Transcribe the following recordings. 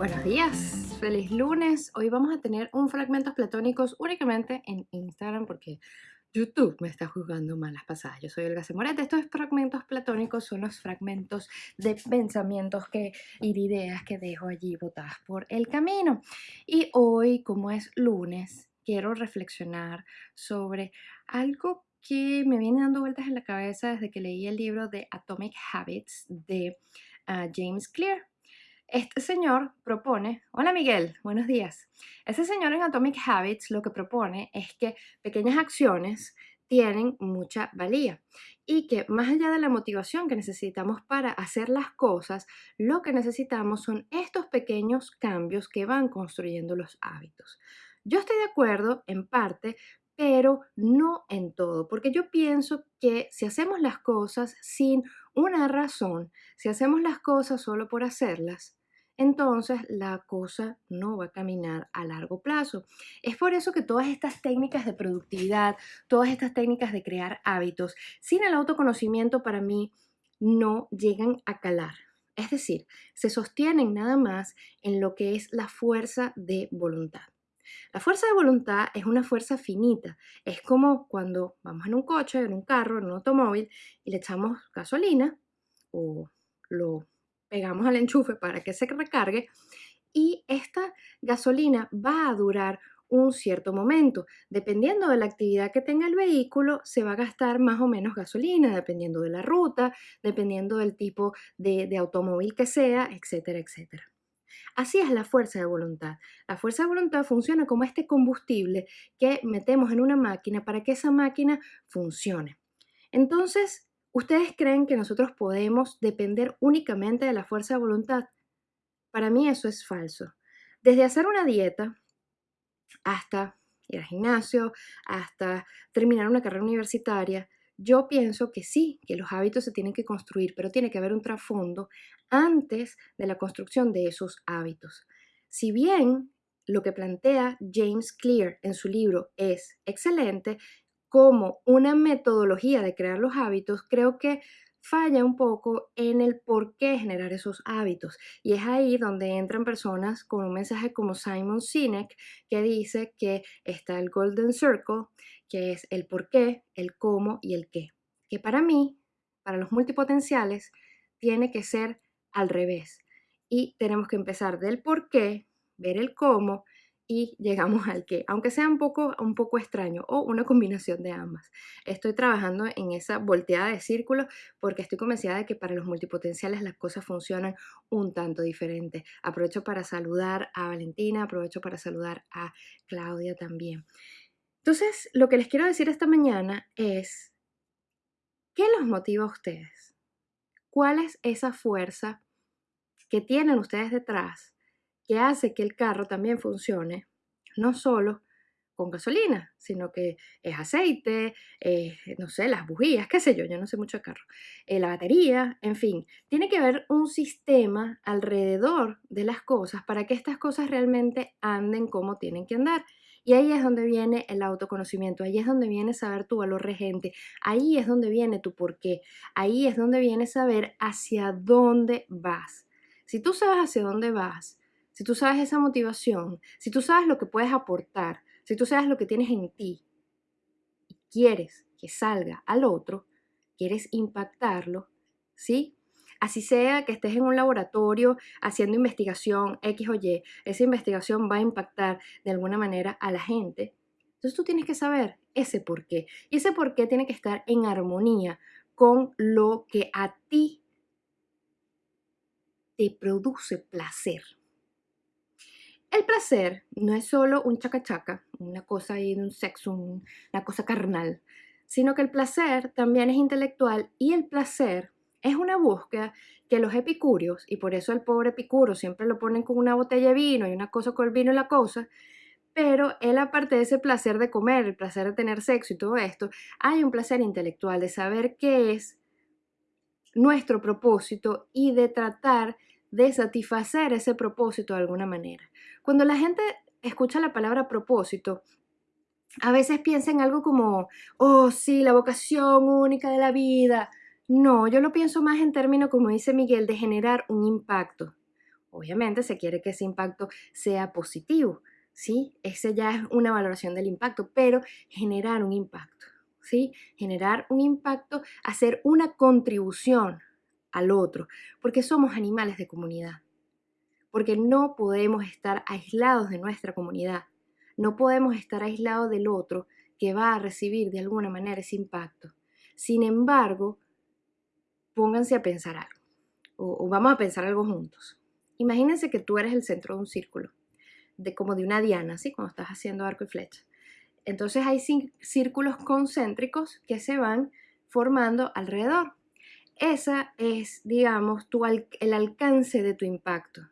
Buenos días, feliz lunes. Hoy vamos a tener un fragmentos platónicos únicamente en Instagram porque YouTube me está jugando malas pasadas. Yo soy Olga Semorete. Estos fragmentos platónicos son los fragmentos de pensamientos que, y de ideas que dejo allí botadas por el camino. Y hoy, como es lunes, quiero reflexionar sobre algo que me viene dando vueltas en la cabeza desde que leí el libro de Atomic Habits de ah, James Clear. Este señor propone, hola Miguel, buenos días. Ese señor en Atomic Habits lo que propone es que pequeñas acciones tienen mucha valía y que más allá de la motivación que necesitamos para hacer las cosas, lo que necesitamos son estos pequeños cambios que van construyendo los hábitos. Yo estoy de acuerdo en parte, pero no en todo, porque yo pienso que si hacemos las cosas sin una razón, si hacemos las cosas solo por hacerlas, entonces la cosa no va a caminar a largo plazo. Es por eso que todas estas técnicas de productividad, todas estas técnicas de crear hábitos, sin el autoconocimiento para mí no llegan a calar. Es decir, se sostienen nada más en lo que es la fuerza de voluntad. La fuerza de voluntad es una fuerza finita. Es como cuando vamos en un coche, en un carro, en un automóvil y le echamos gasolina o lo pegamos al enchufe para que se recargue y esta gasolina va a durar un cierto momento. Dependiendo de la actividad que tenga el vehículo, se va a gastar más o menos gasolina, dependiendo de la ruta, dependiendo del tipo de, automóvil que sea, etcétera, etcétera. Así es la fuerza de voluntad. La fuerza de voluntad funciona como este combustible que metemos en una máquina para que esa máquina funcione. Entonces, ¿Ustedes creen que nosotros podemos depender únicamente de la fuerza de voluntad? Para mí eso es falso. Desde hacer una dieta hasta ir al gimnasio, hasta terminar una carrera universitaria, yo pienso que sí, que los hábitos se tienen que construir, pero tiene que haber un trasfondo antes de la construcción de esos hábitos. Si bien lo que plantea James Clear en su libro es excelente, como una metodología de crear los hábitos, creo que falla un poco en el por qué generar esos hábitos. Y es ahí donde entran personas con un mensaje como Simon Sinek, que dice que está el Golden Circle, que es el por qué, el cómo y el qué. Que para mí, para los multipotenciales, tiene que ser al revés. Y tenemos que empezar del por qué, ver el cómo y llegamos al que, aunque sea un poco, un poco extraño o una combinación de ambas. Estoy trabajando en esa volteada de círculo porque estoy convencida de que para los multipotenciales las cosas funcionan un tanto diferente. Aprovecho para saludar a Valentina, aprovecho para saludar a Claudia también. Entonces, lo que les quiero decir esta mañana es, ¿qué los motiva a ustedes? ¿Cuál es esa fuerza que tienen ustedes detrás que hace que el carro también funcione, no solo con gasolina, sino que es aceite, no sé, las bujías, qué sé yo, yo no sé mucho de carro, eh, la batería, en fin, tiene que haber un sistema alrededor de las cosas para que estas cosas realmente anden como tienen que andar. Y ahí es donde viene el autoconocimiento, ahí es donde viene saber tu valor regente, ahí es donde viene tu porqué, ahí es donde viene saber hacia dónde vas. Si tú sabes hacia dónde vas, si tú sabes esa motivación, si tú sabes lo que puedes aportar, si tú sabes lo que tienes en ti y quieres que salga al otro, quieres impactarlo, ¿sí? Así sea que estés en un laboratorio haciendo investigación X o Y, esa investigación va a impactar de alguna manera a la gente. Entonces tú tienes que saber ese por qué. Y ese por qué tiene que estar en armonía con lo que a ti te produce placer. El placer no es solo un chacachaca, una cosa ahí de un sexo, una cosa carnal, sino que el placer también es intelectual y el placer es una búsqueda que los epicúreos, y por eso el pobre epicuro siempre lo ponen con una botella de vino y una cosa con el vino y la cosa, pero él aparte de ese placer de comer, el placer de tener sexo y todo esto, hay un placer intelectual de saber qué es nuestro propósito y de tratar de satisfacer ese propósito de alguna manera. Cuando la gente escucha la palabra propósito, a veces piensa en algo como, oh sí, la vocación única de la vida. No, yo lo pienso más en términos, como dice Miguel, de generar un impacto. Obviamente se quiere que ese impacto sea positivo, ¿sí? Ese ya es una valoración del impacto, pero generar un impacto, ¿sí? Generar un impacto, hacer una contribución al otro, porque somos animales de comunidad, porque no podemos estar aislados de nuestra comunidad, no podemos estar aislados del otro que va a recibir de alguna manera ese impacto. Sin embargo, pónganse a pensar algo, o, vamos a pensar algo juntos. Imagínense que tú eres el centro de un círculo, de como de una diana, ¿sí? Cuando estás haciendo arco y flecha. Entonces hay círculos concéntricos que se van formando alrededor. Esa es, digamos, tu el alcance de tu impacto.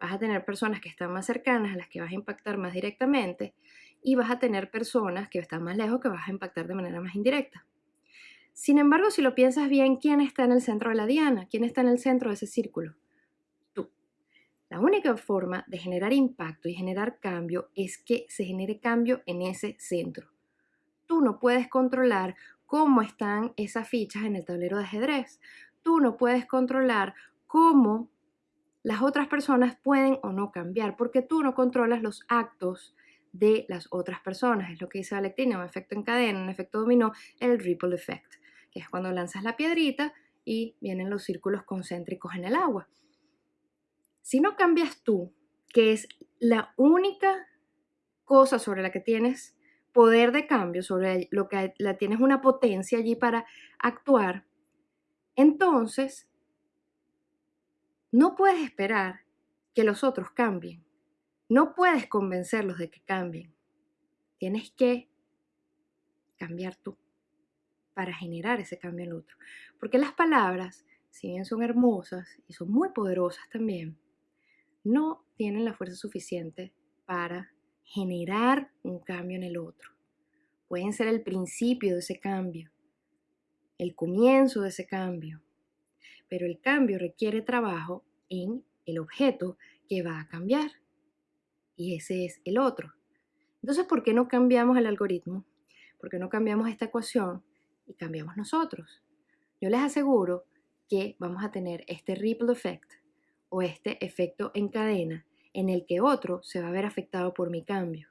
Vas a tener personas que están más cercanas, a las que vas a impactar más directamente, y vas a tener personas que están más lejos que vas a impactar de manera más indirecta. Sin embargo, si lo piensas bien, ¿quién está en el centro de la diana? ¿Quién está en el centro de ese círculo? Tú. La única forma de generar impacto y generar cambio es que se genere cambio en ese centro. Tú no puedes controlar cómo están esas fichas en el tablero de ajedrez. Tú no puedes controlar cómo las otras personas pueden o no cambiar, porque tú no controlas los actos de las otras personas. Es lo que dice Valentina, un efecto en cadena, un efecto dominó, el ripple effect, que es cuando lanzas la piedrita y vienen los círculos concéntricos en el agua. Si no cambias tú, que es la única cosa sobre la que tienes poder de cambio, sobre lo que la tienes una potencia allí para actuar, entonces no puedes esperar que los otros cambien. No puedes convencerlos de que cambien. Tienes que cambiar tú para generar ese cambio en el otro. Porque las palabras, si bien son hermosas y son muy poderosas también, no tienen la fuerza suficiente para generar un cambio en el otro. Pueden ser el principio de ese cambio, el comienzo de ese cambio, pero el cambio requiere trabajo en el objeto que va a cambiar. Y ese es el otro. Entonces, ¿por qué no cambiamos el algoritmo? ¿Por qué no cambiamos esta ecuación y cambiamos nosotros? Yo les aseguro que vamos a tener este ripple effect o este efecto en cadena en el que otro se va a ver afectado por mi cambio.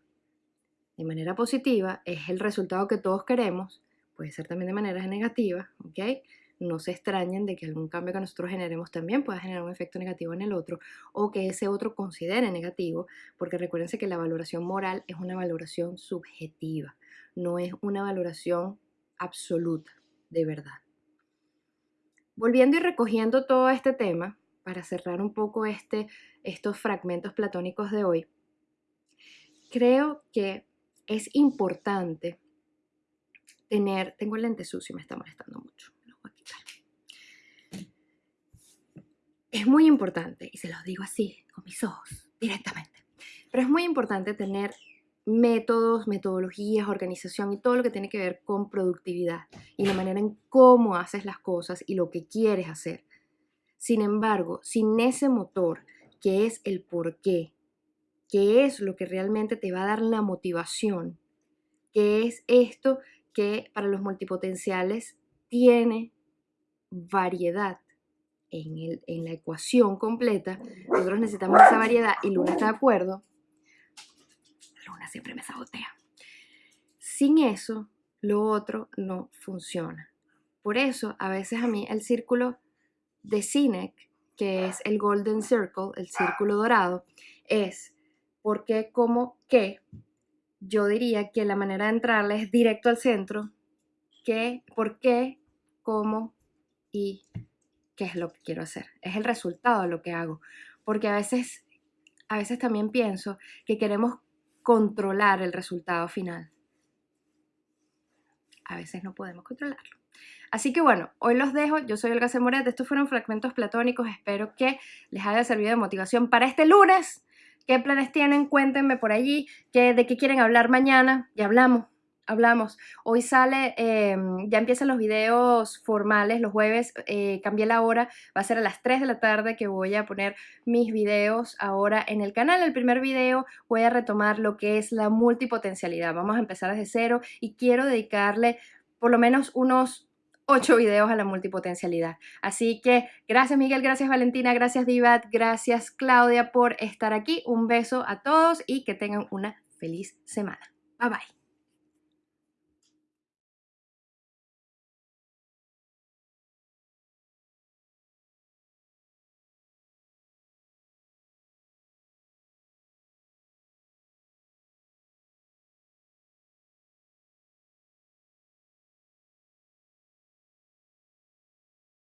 De manera positiva es el resultado que todos queremos, puede ser también de manera negativa, ¿ok? No se extrañen de que algún cambio que nosotros generemos también pueda generar un efecto negativo en el otro o que ese otro considere negativo, porque recuérdense que la valoración moral es una valoración subjetiva, no es una valoración absoluta, de verdad. Volviendo y recogiendo todo este tema, para cerrar un poco este, estos fragmentos platónicos de hoy, creo que es importante tener, tengo el lente sucio y me está molestando mucho, lo voy a quitar. Es muy importante, y se los digo así, con mis ojos, directamente, pero es muy importante tener métodos, metodologías, organización y todo lo que tiene que ver con productividad y la manera en cómo haces las cosas y lo que quieres hacer. Sin embargo, sin ese motor, que es el por qué, que es lo que realmente te va a dar la motivación, que es esto que para los multipotenciales tiene variedad en, en la ecuación completa. Nosotros necesitamos esa variedad y Luna está de acuerdo. Luna siempre me sabotea. Sin eso, lo otro no funciona. Por eso, a veces a mí el círculo de Sinek, que es el Golden Circle, el círculo dorado, es porque, como, que, yo diría que la manera de entrarle es directo al centro, qué, por qué, cómo y qué es lo que quiero hacer. Es el resultado de lo que hago. Porque a veces, a veces también pienso que queremos controlar el resultado final. A veces no podemos controlarlo. Así que bueno, hoy los dejo. Yo soy Olga Semoret. Estos fueron fragmentos platónicos. Espero que les haya servido de motivación para este lunes. ¿Qué planes tienen? Cuéntenme por allí. ¿Qué, ¿De qué quieren hablar mañana? Ya hablamos. Hablamos. Hoy sale, em, ya empiezan los videos formales, los jueves, eh, cambié la hora, va a ser a las 3 de la tarde que voy a poner mis videos ahora en el canal. El primer video voy a retomar lo que es la multipotencialidad. Vamos a empezar desde cero y quiero dedicarle por lo menos unos 8 videos a la multipotencialidad. Así que gracias Miguel, gracias Valentina, gracias Divat, gracias Claudia por estar aquí. Un beso a todos y que tengan una feliz semana. Bye bye.